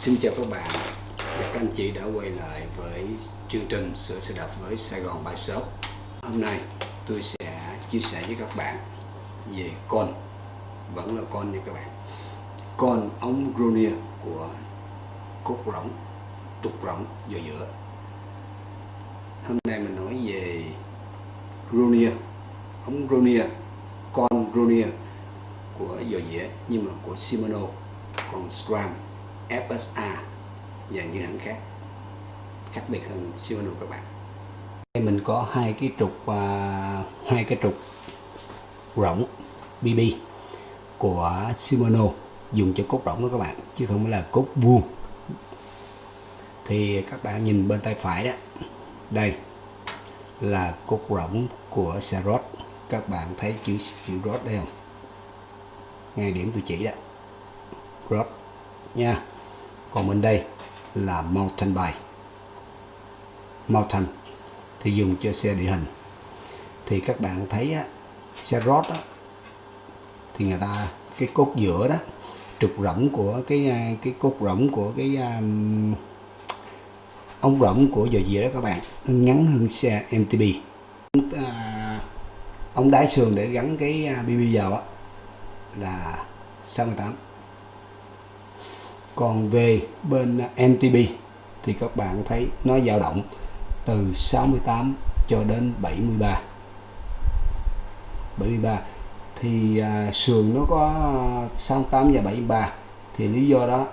Xin chào các bạn. Và các anh chị đã quay lại với chương trình Sửa xe đạp với Sài Gòn Bike Shop. Hôm nay tôi sẽ chia sẻ với các bạn về con. Vẫn là con nha các bạn. Con ống Grunier của cốt rỗng trục rỗng dò giữa. Hôm nay mình nói về Grunier ống Grunier, con Grunier của dò dĩa nhưng mà của Shimano còn SRAM FSA và những hãng khác khác biệt hơn Shimano các bạn đây mình có hai cái trục uh, hai cái trục rỗng BB của Shimano dùng cho cốt rỗng đó các bạn chứ không phải là cốt vuông. Thì các bạn nhìn bên tay phải đó đây là cốt rỗng của xe rod các bạn thấy chữ chữ rod đây không? Ngay điểm tôi chỉ đó. Rod nha còn bên đây là mountain bike. Mountain thì dùng cho xe địa hình. Thì các bạn thấy á, xe road á, thì người ta cái cốt giữa đó trục rỗng của cái à, cái cốt rỗng của cái um, ống rỗng của dò dìa đó các bạn nó ngắn hơn xe MTB à, ống đáy sườn để gắn cái à, BB vào á là 68 còn về bên MTB thì các bạn thấy nó dao động từ 68 cho đến 73 73 thì à, sườn nó có 68 và 73 thì lý do đó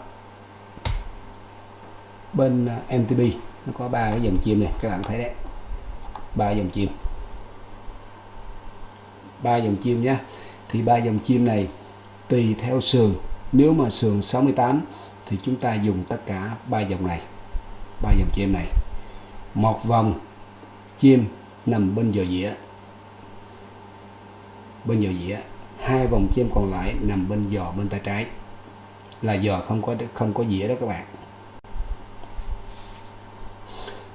bên à, MTB nó có ba cái dòng chim này các bạn thấy đấy. Ba dòng chim. Ba dòng chim nhé thì ba dòng chim này tùy theo sườn. Nếu mà sườn 68 thì chúng ta dùng tất cả ba dòng này, ba dòng chim này. Một vòng chim nằm bên giò dĩa, bên giò dĩa. Hai vòng chim còn lại nằm bên giò bên tay trái. Là giò không có không có dĩa đó các bạn.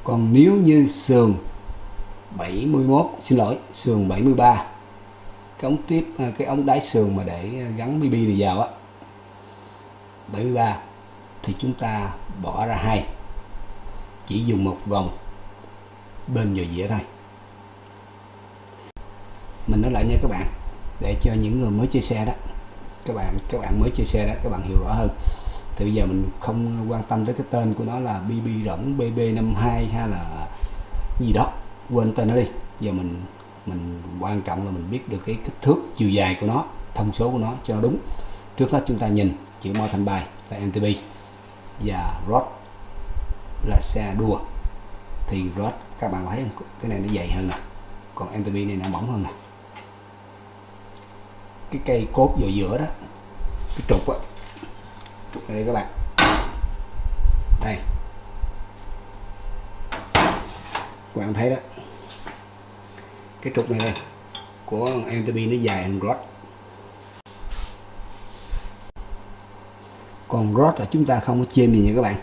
Còn nếu như sườn 71 xin lỗi, sườn 73 cái ống tiếp à, cái ống đáy sườn mà để gắn BB này vào á 73 thì chúng ta bỏ ra hai. Chỉ dùng một vòng bên vào dĩa thôi. Mình nói lại nha các bạn, để cho những người mới chơi xe đó, các bạn các bạn mới chơi xe đó, các bạn hiểu rõ hơn. Thì bây giờ mình không quan tâm tới cái tên của nó là BB rỗng BB52 hay là gì đó. Quên tên nó đi. Giờ mình mình quan trọng là mình biết được cái kích thước chiều dài của nó, thông số của nó cho nó đúng. Trước hết chúng ta nhìn chữ mao thành bài là MTB và rod là xe đua. Thì rod, các bạn thấy cái này nó dày hơn nè. Còn MTB này nó mỏng hơn nè. Cái cây cốt vào giữa đó, cái trục á. Trục này đây các bạn. Đây. Các bạn thấy đó. Cái trục này đây, của MTB nó dài hơn rod. Còn rod là chúng ta không có chêm gì nha các bạn.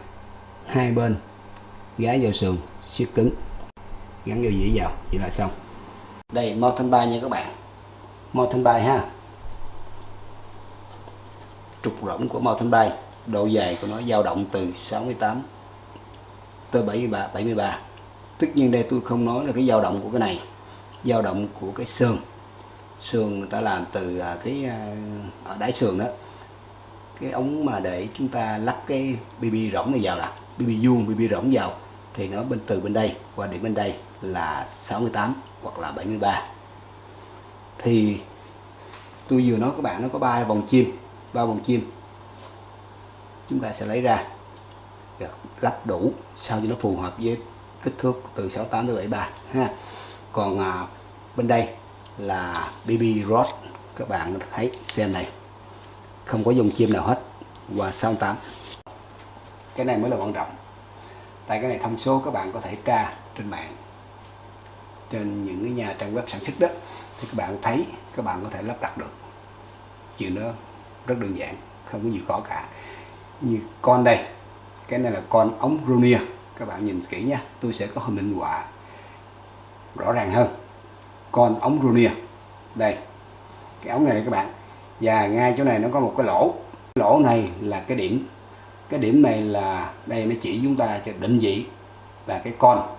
Hai bên gái vào sườn, siết cứng, gắn vào dĩa vào, vậy là xong. Đây mo thanh bay nha các bạn. Mo thanh bay ha. Trục rỗng của mo thanh bay độ dài của nó dao động từ 68 tới 73 73 tất nhiên đây tôi không nói là cái dao động của cái này, dao động của cái sườn. Sườn người ta làm từ à, cái à, ở đáy sườn đó cái ống mà để chúng ta lắp cái BB rỗng này vào là BB vuông BB rỗng vào. Thì nó bên từ bên đây qua điểm bên đây là 68 hoặc là 73 thì tôi vừa nói các bạn nó có ba vòng chim ba vòng chim. Chúng ta sẽ lấy ra lắp đủ sao cho nó phù hợp với kích thước từ 68 tới 73 ha. Còn à, bên đây là BB rod các bạn thấy xem này không có dùng chim nào hết. Và 68 cái này mới là quan trọng. Tại cái này thông số các bạn có thể tra trên mạng, trên những cái nhà trang web sản xuất đó, thì các bạn thấy, các bạn có thể lắp đặt được. Chuyện đó rất đơn giản, không có gì khó cả. Như con đây, cái này là con ống Gronier các bạn nhìn kỹ nha, tôi sẽ có hình minh họa rõ ràng hơn. Con ống Gronier đây, cái ống này các bạn và ngay chỗ này nó có một cái lỗ. Lỗ này là cái điểm. Cái điểm này là đây nó chỉ chúng ta cho định vị là cái con.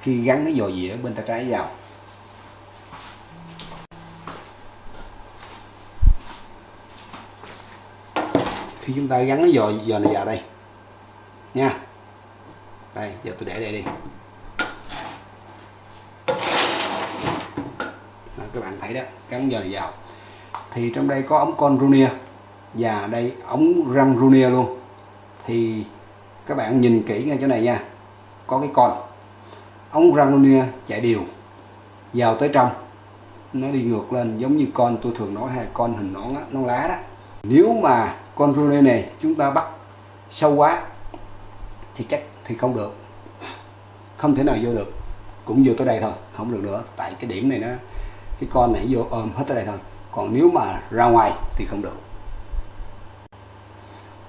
Khi gắn cái dò dĩa bên tay trái vào. Khi chúng ta gắn cái dò dò này vào đây. Nha. Đây giờ tôi để đây đi. Đó, các bạn thấy đó gắn dò này vào thì trong đây có ống con Runia và đây, ống răng Runia luôn. Thì các bạn nhìn kỹ ngay chỗ này nha. Có cái con. Ống răng Runia chạy đều. Vào tới trong. Nó đi ngược lên giống như con tôi thường nói hay con hình nón nón lá đó. Nếu mà con Runia này chúng ta bắt sâu quá thì chắc thì không được. Không thể nào vô được. Cũng vô tới đây thôi, không được nữa. Tại cái điểm này nó, cái con này vô ôm hết tới đây thôi còn nếu mà ra ngoài thì không được.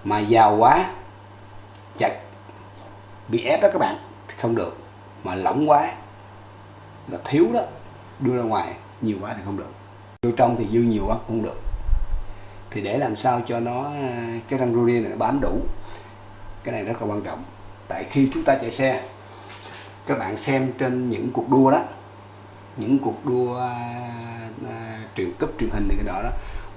Mà giàu quá chặt bị ép đó các bạn không được. Mà lỏng quá là thiếu đó đưa ra ngoài nhiều quá thì không được. Vô trong thì dư nhiều quá không được. Thì để làm sao cho nó cái răng rô này nó bám đủ cái này rất là quan trọng. Tại khi chúng ta chạy xe các bạn xem trên những cuộc đua đó những cuộc đua à, à, truyền, cấp truyền hình này cái đó đó,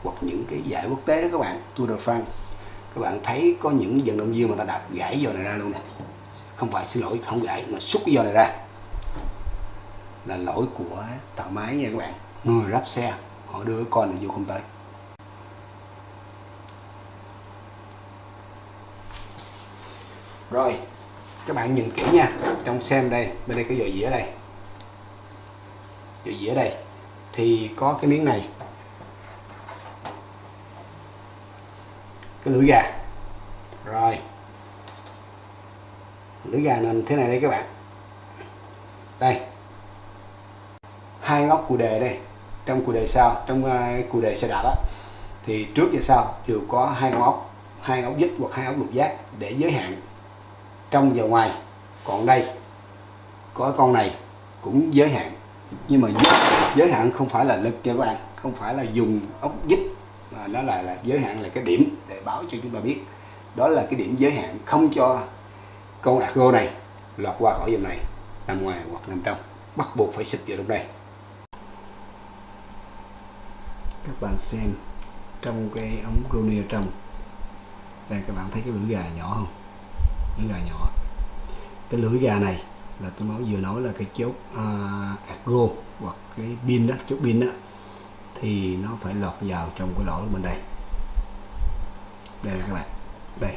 hoặc những cái giải quốc tế đó các bạn, Tour de France. Các bạn thấy có những vận động viên mà ta đạp gãy giò này ra luôn nè. Không phải xin lỗi, không gãy mà xúc cái giò này ra. Là lỗi của tạo máy nha các bạn. Người ráp xe, họ đưa con này vô không tới. Rồi, các bạn nhìn kỹ nha. Trong xem đây, bên đây cái dò dĩa đây. Dò dĩa đây thì có cái miếng này. Cái lưỡi gà. Rồi. Lưỡi gà nên thế này đây các bạn. Đây. Hai ngóc cù đề đây. Trong cù đề sau trong ờ, uh, cù đề xe đạp á thì trước và sau đều có hai góc ốc hai ốc dít hoặc hai ốc lục giác để giới hạn. Trong và ngoài còn đây có con này cũng giới hạn. Nhưng mà giới hạn không phải là lực nha các bạn không phải là dùng ốc vít mà nó là, là giới hạn là cái điểm để báo cho chúng ta biết. Đó là cái điểm giới hạn không cho con argo này lọt qua khỏi dòng này nằm ngoài hoặc nằm trong. Bắt buộc phải xịt vào trong đây. Các bạn xem trong cái ống Ronia trong đây các bạn thấy cái lưỡi gà nhỏ không? Lưỡi gà nhỏ. Cái lưỡi gà này là tôi nói vừa nói là cái chốt à, uh, argo hoặc cái pin đó, chốt pin đó, thì nó phải lọt vào trong cái lỗ bên đây. Đây các bạn, đây.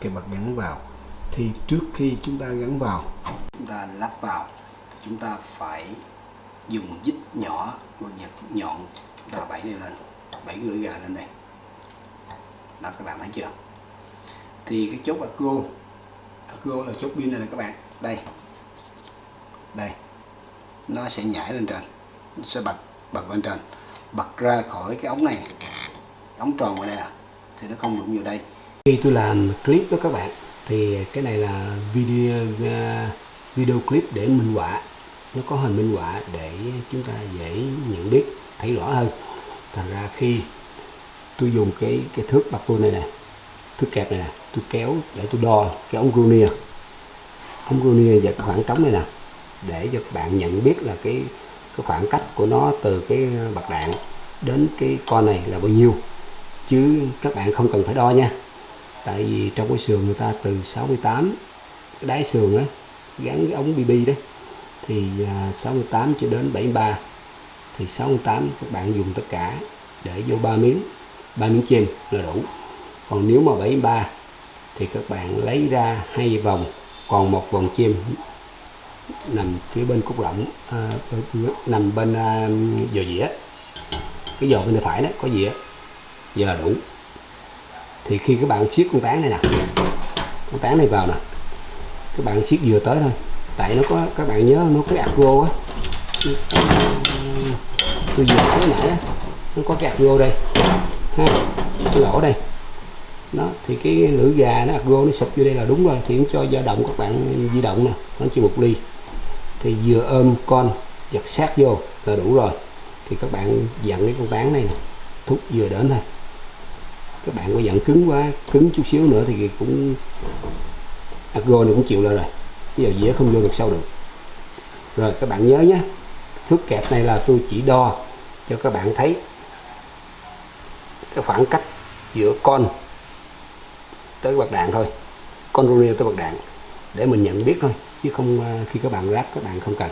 Cái bật gắn vào. Thì trước khi chúng ta gắn vào, chúng ta lắp vào chúng ta phải dùng dít nhỏ, con vật nhọn, chúng ta bẫy này lên bẫy lưỡi gà lên đây. Đó, các bạn thấy chưa? Thì cái chốt acro acro là chốt pin này nè các bạn. Đây. Đây nó sẽ nhảy lên trên. Nó sẽ bật bật lên trên. Bật ra khỏi cái ống này. Ống tròn ở đây là thì nó không đụng vào đây. Khi tôi làm clip đó các bạn, thì cái này là video à, video clip để minh họa. Nó có hình minh họa để chúng ta dễ nhận biết, thấy rõ hơn. Thành ra khi tôi dùng cái cái thước bạc tôi này nè, thước kẹp này nè, tôi kéo để tôi đo cái ống Grunier ống Grunier và khoảng trống này nè để cho bạn nhận biết là cái cái khoảng cách của nó từ cái bạc đạn đến cái con này là bao nhiêu. Chứ các bạn không cần phải đo nha. Tại vì trong cái sườn người ta từ 68 cái đáy sườn á, gắn cái ống BB đấy thì à, 68 cho đến 73 thì 68 các bạn dùng tất cả để vô ba miếng ba miếng trên là đủ. Còn nếu mà 73 thì các bạn lấy ra hai vòng, còn một vòng chim nằm phía bên cúc rộng à, nằm bên à, giờ dĩa. Cái giò bên tay phải đó có dĩa. Giờ là đủ. Thì khi các bạn siết con tán này nè con tán này vào nè các bạn siết vừa tới thôi. Tại nó có các bạn nhớ nó có cái acro á. Tôi vừa nói nãy á nó có cái acro đây ha cái lỗ đây. Đó thì cái lưỡi gà nó gô nó sụp vô đây là đúng rồi thì cho dao động các bạn di động nè nó chỉ một ly thì vừa ôm con giật sát vô là đủ rồi. Thì các bạn dặn cái con tán này nè, thúc vừa đến thôi. Các bạn có dặn cứng quá, cứng chút xíu nữa thì cũng à, argo này cũng chịu lại rồi. Bây giờ dĩa không vô được sâu được. Rồi các bạn nhớ nhé, thước kẹp này là tôi chỉ đo cho các bạn thấy cái khoảng cách giữa con tới bạc đạn thôi. Con runier tới bạc đạn để mình nhận biết thôi, chứ không ờ, khi các bạn ráp các bạn không cần.